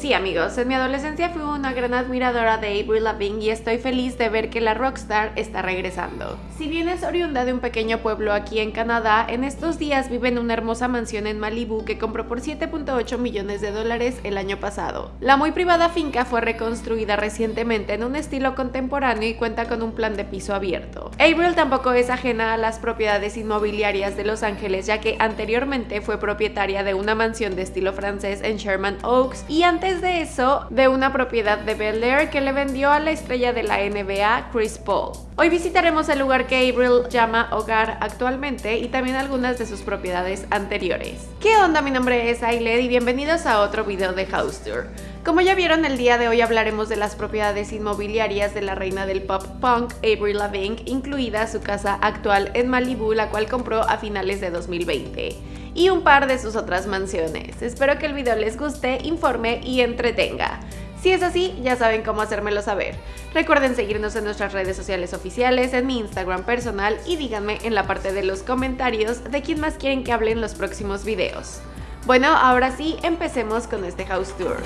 Sí amigos, en mi adolescencia fui una gran admiradora de Avril Lavigne y estoy feliz de ver que la rockstar está regresando. Si bien es oriunda de un pequeño pueblo aquí en Canadá, en estos días vive en una hermosa mansión en Malibu que compró por 7.8 millones de dólares el año pasado. La muy privada finca fue reconstruida recientemente en un estilo contemporáneo y cuenta con un plan de piso abierto. Avril tampoco es ajena a las propiedades inmobiliarias de Los Ángeles ya que anteriormente fue propietaria de una mansión de estilo francés en Sherman Oaks y antes de eso de una propiedad de Bel Air que le vendió a la estrella de la NBA Chris Paul. Hoy visitaremos el lugar que Avril llama hogar actualmente y también algunas de sus propiedades anteriores. ¿Qué onda? Mi nombre es Ailed y bienvenidos a otro video de House Tour. Como ya vieron, el día de hoy hablaremos de las propiedades inmobiliarias de la reina del pop punk, Avril Lavigne, incluida su casa actual en Malibu, la cual compró a finales de 2020 y un par de sus otras mansiones. Espero que el video les guste, informe y entretenga. Si es así, ya saben cómo hacérmelo saber. Recuerden seguirnos en nuestras redes sociales oficiales, en mi Instagram personal y díganme en la parte de los comentarios de quién más quieren que hable en los próximos videos. Bueno, ahora sí, empecemos con este house tour.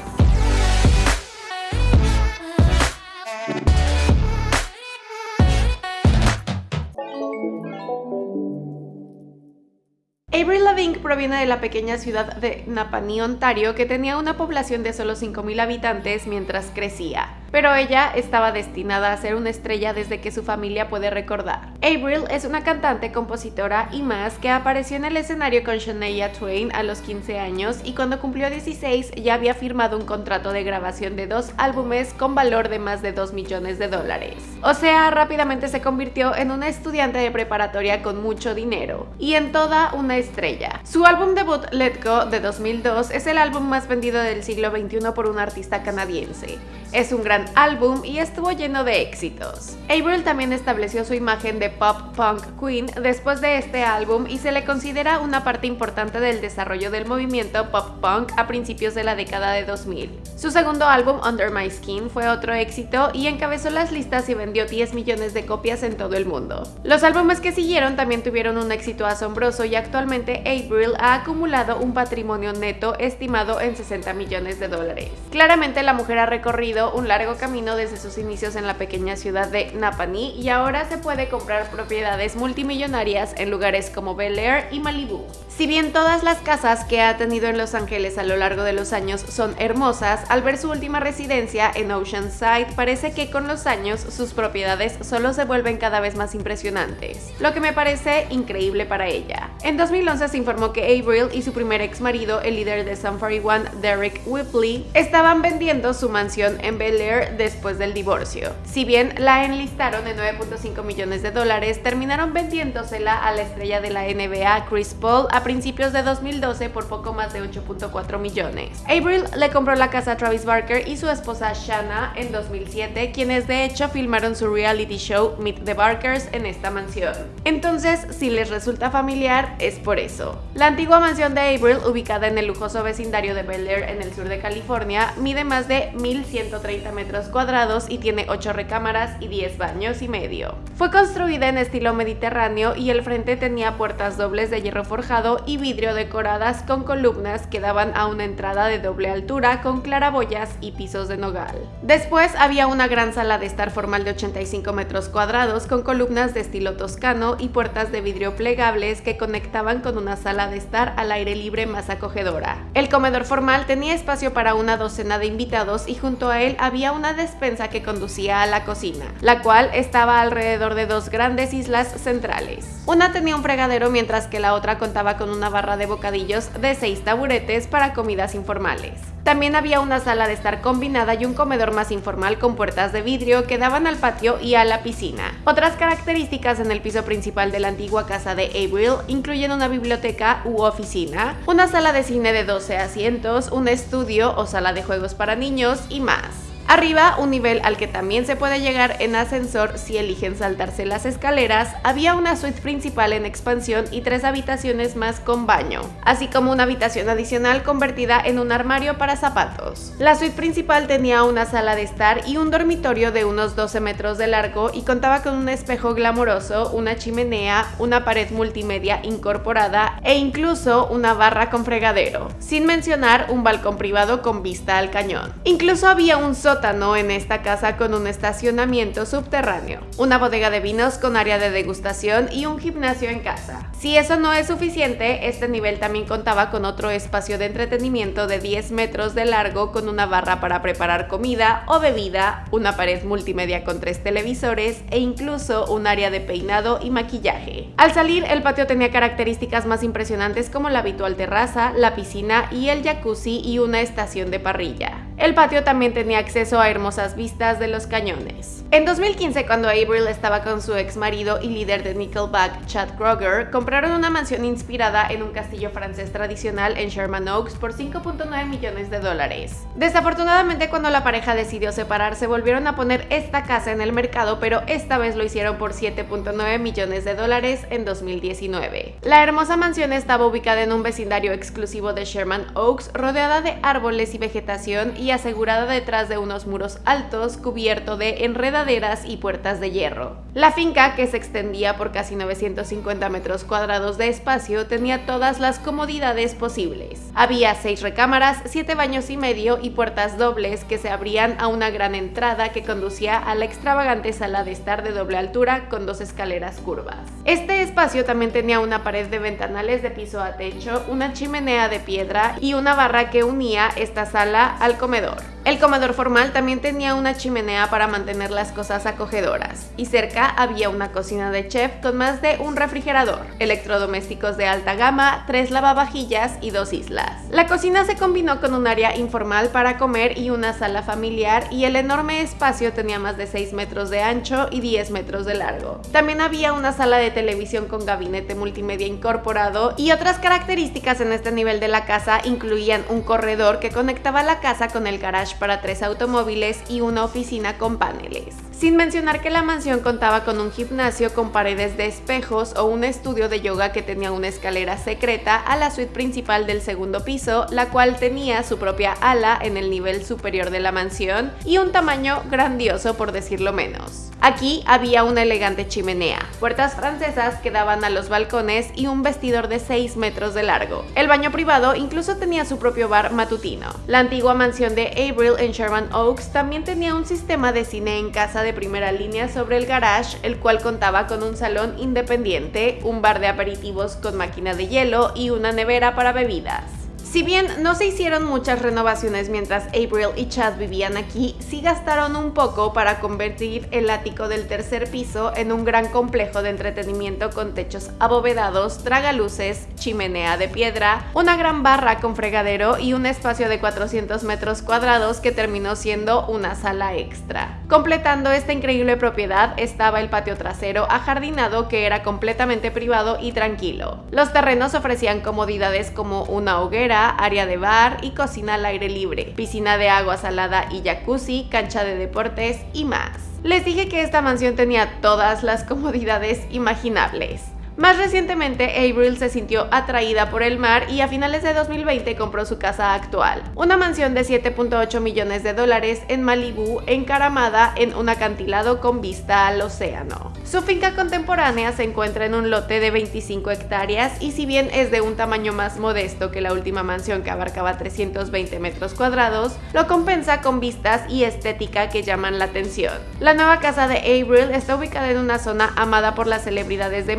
Lavigne proviene de la pequeña ciudad de Napanee, Ontario, que tenía una población de solo 5.000 habitantes mientras crecía pero ella estaba destinada a ser una estrella desde que su familia puede recordar. Avril es una cantante, compositora y más que apareció en el escenario con Shania Twain a los 15 años y cuando cumplió 16 ya había firmado un contrato de grabación de dos álbumes con valor de más de 2 millones de dólares. O sea, rápidamente se convirtió en una estudiante de preparatoria con mucho dinero y en toda una estrella. Su álbum debut Let Go de 2002 es el álbum más vendido del siglo XXI por un artista canadiense. Es un gran álbum y estuvo lleno de éxitos. Avril también estableció su imagen de pop punk queen después de este álbum y se le considera una parte importante del desarrollo del movimiento pop punk a principios de la década de 2000. Su segundo álbum, Under My Skin, fue otro éxito y encabezó las listas y vendió 10 millones de copias en todo el mundo. Los álbumes que siguieron también tuvieron un éxito asombroso y actualmente Avril ha acumulado un patrimonio neto estimado en 60 millones de dólares. Claramente la mujer ha recorrido un largo camino desde sus inicios en la pequeña ciudad de Napanee y ahora se puede comprar propiedades multimillonarias en lugares como Bel Air y Malibu. Si bien todas las casas que ha tenido en Los Ángeles a lo largo de los años son hermosas, al ver su última residencia en Oceanside parece que con los años sus propiedades solo se vuelven cada vez más impresionantes, lo que me parece increíble para ella. En 2011 se informó que Avril y su primer ex marido, el líder de Sun 41, Derek Whipley, estaban vendiendo su mansión en Bel Air después del divorcio. Si bien la enlistaron en 9.5 millones de dólares, terminaron vendiéndosela a la estrella de la NBA Chris Paul a principios de 2012 por poco más de 8.4 millones. Avril le compró la casa a Travis Barker y su esposa Shanna en 2007, quienes de hecho filmaron su reality show Meet the Barkers en esta mansión. Entonces, si les resulta familiar, es por eso. La antigua mansión de Avril, ubicada en el lujoso vecindario de Bel Air en el sur de California, mide más de 1.130 metros cuadrados y tiene 8 recámaras y 10 baños y medio. Fue construida en estilo mediterráneo y el frente tenía puertas dobles de hierro forjado y vidrio decoradas con columnas que daban a una entrada de doble altura con claraboyas y pisos de nogal. Después había una gran sala de estar formal de 85 metros cuadrados con columnas de estilo toscano y puertas de vidrio plegables que conectaban con una sala de estar al aire libre más acogedora. El comedor formal tenía espacio para una docena de invitados y junto a él había una despensa que conducía a la cocina, la cual estaba alrededor de dos grandes islas centrales. Una tenía un fregadero mientras que la otra contaba con una barra de bocadillos de seis taburetes para comidas informales. También había una sala de estar combinada y un comedor más informal con puertas de vidrio que daban al patio y a la piscina. Otras características en el piso principal de la antigua casa de Avril incluyen una biblioteca u oficina, una sala de cine de 12 asientos, un estudio o sala de juegos para niños y más. Arriba, un nivel al que también se puede llegar en ascensor si eligen saltarse las escaleras, había una suite principal en expansión y tres habitaciones más con baño, así como una habitación adicional convertida en un armario para zapatos. La suite principal tenía una sala de estar y un dormitorio de unos 12 metros de largo y contaba con un espejo glamoroso, una chimenea, una pared multimedia incorporada e incluso una barra con fregadero, sin mencionar un balcón privado con vista al cañón. Incluso había un sótano en esta casa con un estacionamiento subterráneo, una bodega de vinos con área de degustación y un gimnasio en casa. Si eso no es suficiente, este nivel también contaba con otro espacio de entretenimiento de 10 metros de largo con una barra para preparar comida o bebida, una pared multimedia con tres televisores e incluso un área de peinado y maquillaje. Al salir, el patio tenía características más impresionantes como la habitual terraza, la piscina y el jacuzzi y una estación de parrilla. El patio también tenía acceso a hermosas vistas de los cañones. En 2015, cuando Avril estaba con su ex marido y líder de Nickelback, Chad Kroger, compraron una mansión inspirada en un castillo francés tradicional en Sherman Oaks por 5.9 millones de dólares. Desafortunadamente, cuando la pareja decidió separarse, volvieron a poner esta casa en el mercado, pero esta vez lo hicieron por 7.9 millones de dólares en 2019. La hermosa mansión estaba ubicada en un vecindario exclusivo de Sherman Oaks, rodeada de árboles y vegetación asegurada detrás de unos muros altos cubierto de enredaderas y puertas de hierro. La finca, que se extendía por casi 950 metros cuadrados de espacio, tenía todas las comodidades posibles. Había seis recámaras, siete baños y medio y puertas dobles que se abrían a una gran entrada que conducía a la extravagante sala de estar de doble altura con dos escaleras curvas. Este espacio también tenía una pared de ventanales de piso a techo, una chimenea de piedra y una barra que unía esta sala al comedor consumidor. El comedor formal también tenía una chimenea para mantener las cosas acogedoras, y cerca había una cocina de chef con más de un refrigerador, electrodomésticos de alta gama, tres lavavajillas y dos islas. La cocina se combinó con un área informal para comer y una sala familiar, y el enorme espacio tenía más de 6 metros de ancho y 10 metros de largo. También había una sala de televisión con gabinete multimedia incorporado, y otras características en este nivel de la casa incluían un corredor que conectaba la casa con el garage para tres automóviles y una oficina con paneles. Sin mencionar que la mansión contaba con un gimnasio con paredes de espejos o un estudio de yoga que tenía una escalera secreta a la suite principal del segundo piso, la cual tenía su propia ala en el nivel superior de la mansión y un tamaño grandioso por decirlo menos. Aquí había una elegante chimenea, puertas francesas que daban a los balcones y un vestidor de 6 metros de largo. El baño privado incluso tenía su propio bar matutino. La antigua mansión de En Sherman Oaks también tenía un sistema de cine en casa de primera línea sobre el garage, el cual contaba con un salón independiente, un bar de aperitivos con máquina de hielo y una nevera para bebidas. Si bien no se hicieron muchas renovaciones mientras April y Chad vivían aquí, sí gastaron un poco para convertir el ático del tercer piso en un gran complejo de entretenimiento con techos abovedados, tragaluces, chimenea de piedra, una gran barra con fregadero y un espacio de 400 metros cuadrados que terminó siendo una sala extra. Completando esta increíble propiedad estaba el patio trasero ajardinado que era completamente privado y tranquilo. Los terrenos ofrecían comodidades como una hoguera, área de bar y cocina al aire libre, piscina de agua salada y jacuzzi, cancha de deportes y más. Les dije que esta mansión tenía todas las comodidades imaginables. Más recientemente, Avril se sintió atraída por el mar y a finales de 2020 compró su casa actual, una mansión de 7.8 millones de dólares en Malibu, encaramada en un acantilado con vista al océano. Su finca contemporánea se encuentra en un lote de 25 hectáreas y si bien es de un tamaño más modesto que la última mansión que abarcaba 320 metros cuadrados, lo compensa con vistas y estética que llaman la atención. La nueva casa de Avril está ubicada en una zona amada por las celebridades de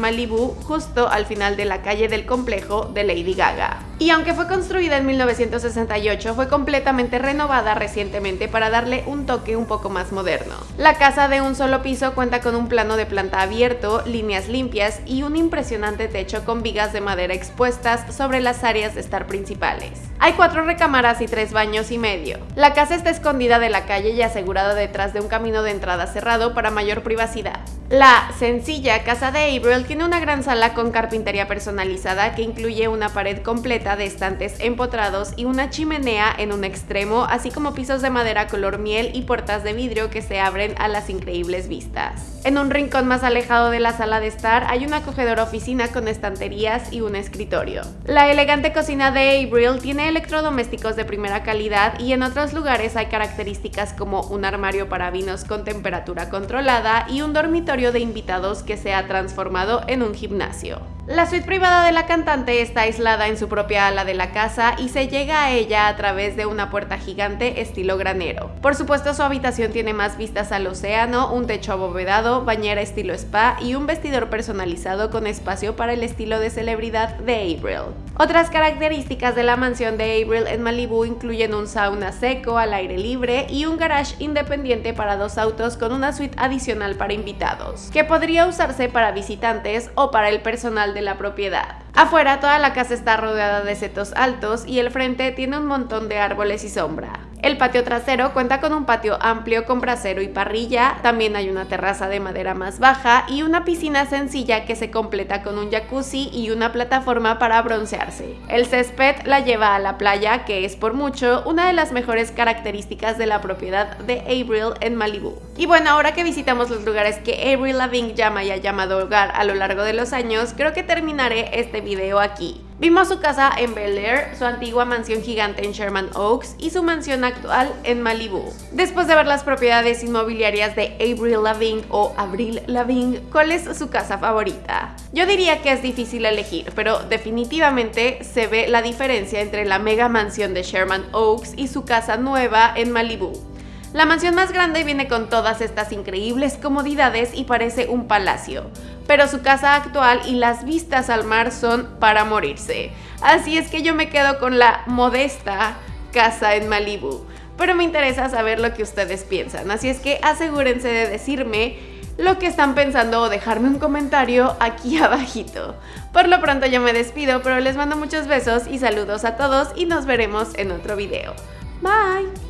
Justo al final de la calle del complejo de Lady Gaga. Y aunque fue construida en 1968, fue completamente renovada recientemente para darle un toque un poco más moderno. La casa de un solo piso cuenta con un plano de planta abierto, líneas limpias y un impresionante techo con vigas de madera expuestas sobre las áreas de estar principales. Hay cuatro recámaras y tres baños y medio. La casa está escondida de la calle y asegurada detrás de un camino de entrada cerrado para mayor privacidad. La sencilla casa de Avril tiene una gran sala con carpintería personalizada que incluye una pared completa de estantes empotrados y una chimenea en un extremo, así como pisos de madera color miel y puertas de vidrio que se abren a las increíbles vistas. En un rincón más alejado de la sala de estar hay una acogedora oficina con estanterías y un escritorio. La elegante cocina de Abril tiene electrodomésticos de primera calidad y en otros lugares hay características como un armario para vinos con temperatura controlada y un dormitorio de invitados que se ha transformado en un gimnasio. La suite privada de la cantante está aislada en su propia ala de la casa y se llega a ella a través de una puerta gigante estilo granero. Por supuesto su habitación tiene más vistas al océano, un techo abovedado, bañera estilo spa y un vestidor personalizado con espacio para el estilo de celebridad de Abril. Otras características de la mansión de Abril en Malibu incluyen un sauna seco al aire libre y un garage independiente para dos autos con una suite adicional para invitados, que podría usarse para visitantes o para el personal de la propiedad. Afuera toda la casa está rodeada de setos altos y el frente tiene un montón de árboles y sombra. El patio trasero cuenta con un patio amplio con brasero y parrilla, también hay una terraza de madera más baja y una piscina sencilla que se completa con un jacuzzi y una plataforma para broncearse. El césped la lleva a la playa, que es por mucho una de las mejores características de la propiedad de Abril en Malibu. Y bueno, ahora que visitamos los lugares que Abril Lavigne llama y ha llamado hogar a lo largo de los años, creo que terminaré este video aquí. Vimos su casa en Bel Air, su antigua mansión gigante en Sherman Oaks y su mansión actual en Malibu. Después de ver las propiedades inmobiliarias de Avril Lavigne o Avril Lavigne, ¿cuál es su casa favorita? Yo diría que es difícil elegir, pero definitivamente se ve la diferencia entre la mega mansión de Sherman Oaks y su casa nueva en Malibu. La mansión más grande viene con todas estas increíbles comodidades y parece un palacio, pero su casa actual y las vistas al mar son para morirse. Así es que yo me quedo con la modesta casa en Malibu. Pero me interesa saber lo que ustedes piensan, así es que asegúrense de decirme lo que están pensando o dejarme un comentario aquí abajito. Por lo pronto yo me despido, pero les mando muchos besos y saludos a todos y nos veremos en otro video. Bye!